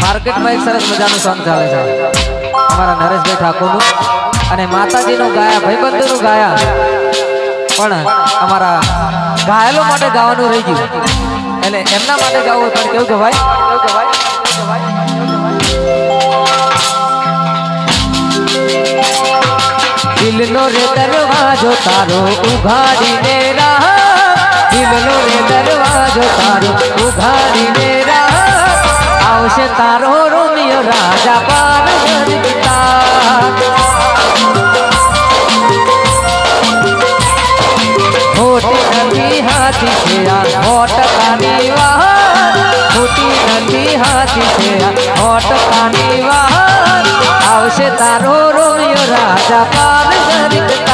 માર્કેટમાં એક સરસ મજાનું સોંગ ચાલે છે. અમારા નરેશભાઈ ઠાકોરનું અને માતાજીનું ગાયા, ભાઈબંધોનું ગાયા. પણ અમારા ઘાયલો માટે ગાવાનું રહી ગયું. એટલે એમના માટે ગાવું પણ કેવું કે કેવું કે ભાઈ કેવું કે ભાઈ દિલનો રે દરવાજો તારો ઉઘાડીને રાહ. દિલનો રે દરવાજો તારો तारो रोमियो राजा पार हाथी से हॉट पानी वाह हाथी से होट पानी वाह से तारो रोमियो राजा पार गीता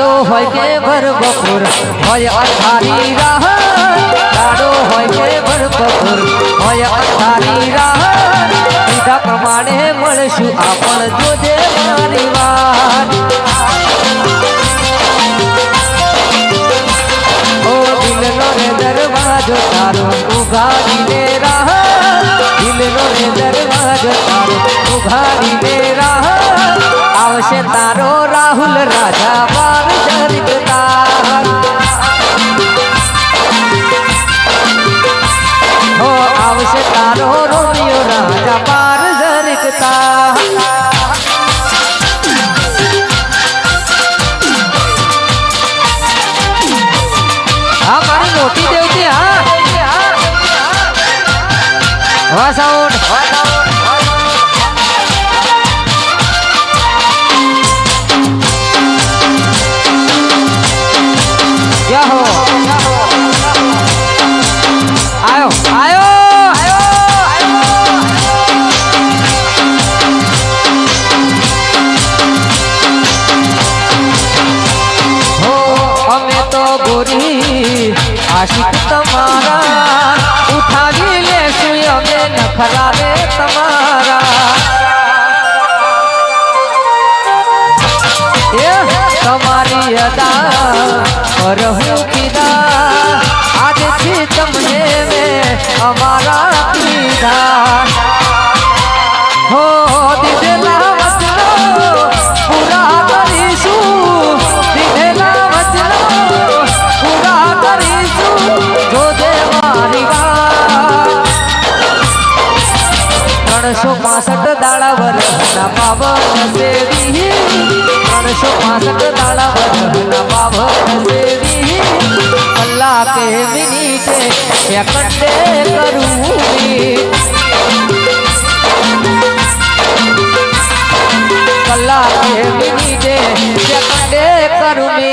દાડો હોય કે ભર બપોર હોય અંધારી રાહ દાડો હોય કે ભર બપોર હોય અંધારી રાહ કીધા પ્રમાણે મળશું આપણ જોજે મારી વાત ઓ દિલનો રે દરવાજો તારો ઉઘાડીને રાહ દિલનો રે દરવાજો તારો ઉઘાડીને રાહ જરગતા હા મારી મોટી દેવતી હા વાહ સાઉન્ડ तुम्हारा। उठा ले सुयो में नखरा रे तुम्हारा। ये तुम्हारी अदा और हूँ आज थी तुमने में हमारा पीदा पासठ दाड़ावर ना पाव से अड़सो पासठ दाड़ावर ना पाव से अल्लाह के मिनीटे एकटे करू अल्लाह के मिनीटे एकटे करू मी